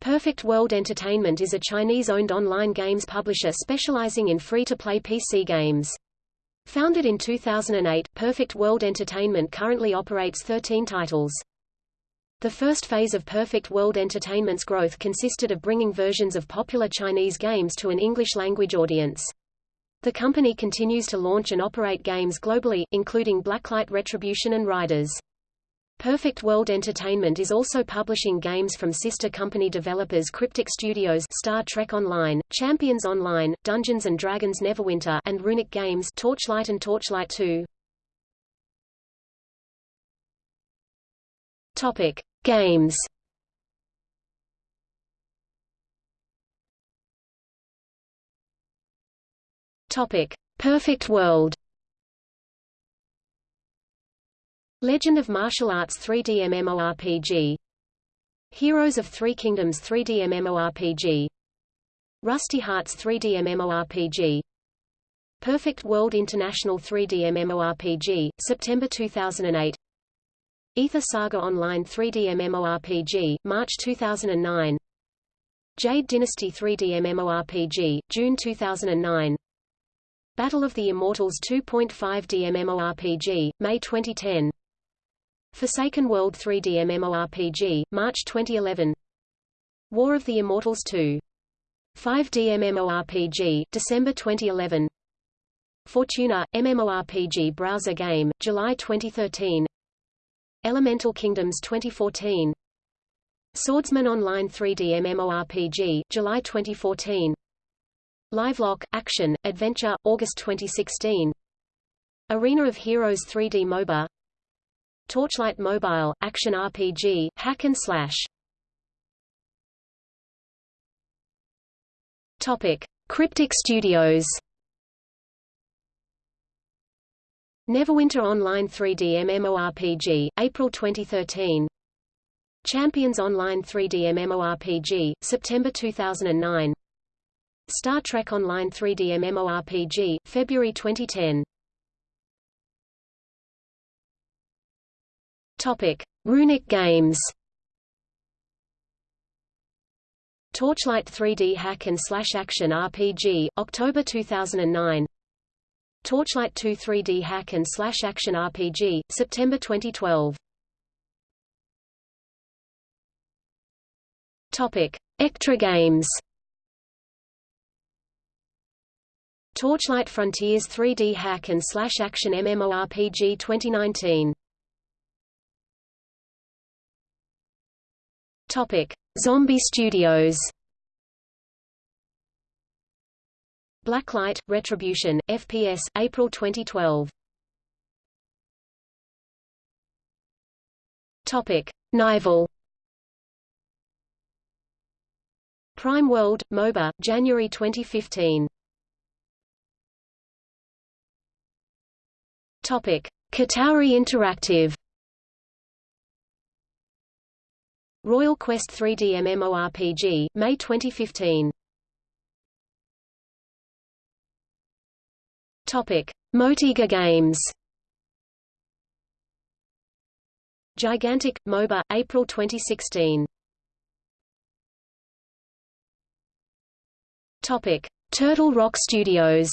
Perfect World Entertainment is a Chinese-owned online games publisher specializing in free-to-play PC games. Founded in 2008, Perfect World Entertainment currently operates 13 titles. The first phase of Perfect World Entertainment's growth consisted of bringing versions of popular Chinese games to an English-language audience. The company continues to launch and operate games globally, including Blacklight Retribution and Riders. Perfect World Entertainment is also publishing games from sister company developers Cryptic Studios Star Trek Online, Champions Online, Dungeons & Dragons Neverwinter and Runic Games Torchlight and Torchlight 2. Topic: Games. Topic: Perfect World. Legend of Martial Arts 3D MMORPG Heroes of Three Kingdoms 3D MMORPG Rusty Hearts 3D MMORPG Perfect World International 3D MMORPG, September 2008 Ether Saga Online 3D MMORPG, March 2009 Jade Dynasty 3D MMORPG, June 2009 Battle of the Immortals 2.5D MMORPG, May 2010 Forsaken World 3D MMORPG, March 2011 War of the Immortals 2. 5D MMORPG, December 2011 Fortuna, MMORPG browser game, July 2013 Elemental Kingdoms 2014 Swordsman Online 3D MMORPG, July 2014 Livelock, Action, Adventure, August 2016 Arena of Heroes 3D MOBA Torchlight Mobile, Action RPG, Hack and Slash. Topic. Cryptic Studios. Neverwinter Online 3D MMORPG, April 2013 Champions Online 3D MMORPG, September 2009 Star Trek Online 3D MMORPG, February 2010 Topic: Runic Games. Torchlight 3D Hack and Slash Action RPG, October 2009. Torchlight 2 3D Hack and Slash Action RPG, September 2012. Topic: Echtra Games. Torchlight Frontiers 3D Hack and Slash Action MMORPG 2019. Topic: Zombie Studios. Blacklight Retribution FPS April 2012. Topic: Nival. Prime World MOBA January 2015. Topic: Katauri Interactive. Royal Quest 3D MMORPG, May 2015. Topic: Motiga Games. Gigantic MOBA, April 2016. Topic: Turtle Rock Studios.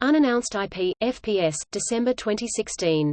Unannounced IP, FPS, December 2016.